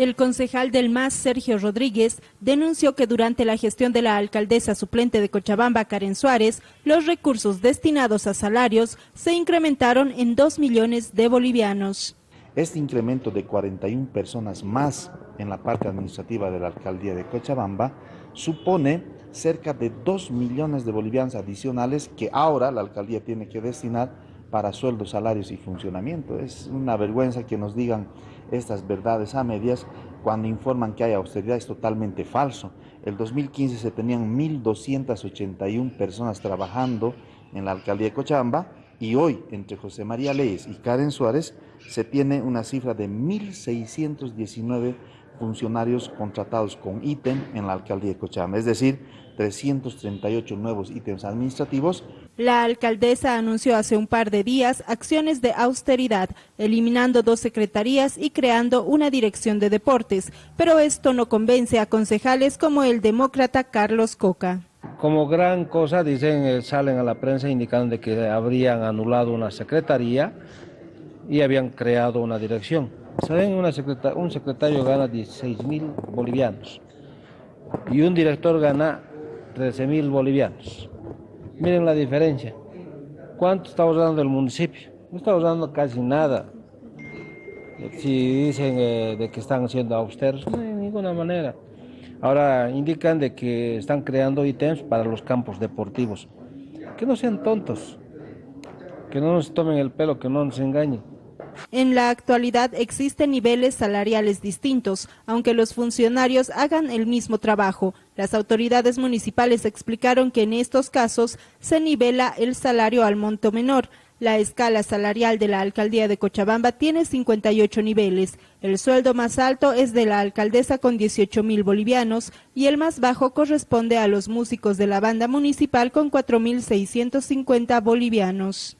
El concejal del MAS, Sergio Rodríguez, denunció que durante la gestión de la alcaldesa suplente de Cochabamba, Karen Suárez, los recursos destinados a salarios se incrementaron en 2 millones de bolivianos. Este incremento de 41 personas más en la parte administrativa de la alcaldía de Cochabamba supone cerca de 2 millones de bolivianos adicionales que ahora la alcaldía tiene que destinar para sueldos, salarios y funcionamiento. Es una vergüenza que nos digan estas verdades a medias cuando informan que hay austeridad, es totalmente falso. El 2015 se tenían 1.281 personas trabajando en la alcaldía de Cochabamba y hoy entre José María Leyes y Karen Suárez se tiene una cifra de 1.619 funcionarios contratados con ítem en la alcaldía de Cochabamba, es decir, 338 nuevos ítems administrativos. La alcaldesa anunció hace un par de días acciones de austeridad, eliminando dos secretarías y creando una dirección de deportes, pero esto no convence a concejales como el demócrata Carlos Coca. Como gran cosa dicen, eh, salen a la prensa indicando que habrían anulado una secretaría y habían creado una dirección. Saben, un secretario gana 16 mil bolivianos y un director gana 13 mil bolivianos. Miren la diferencia. ¿Cuánto está usando el municipio? No está usando casi nada. Si dicen eh, de que están siendo austeros, no de ninguna manera. Ahora indican de que están creando ítems para los campos deportivos. Que no sean tontos, que no nos tomen el pelo, que no nos engañen. En la actualidad existen niveles salariales distintos, aunque los funcionarios hagan el mismo trabajo. Las autoridades municipales explicaron que en estos casos se nivela el salario al monto menor. La escala salarial de la alcaldía de Cochabamba tiene 58 niveles. El sueldo más alto es de la alcaldesa con 18 mil bolivianos y el más bajo corresponde a los músicos de la banda municipal con 4.650 bolivianos.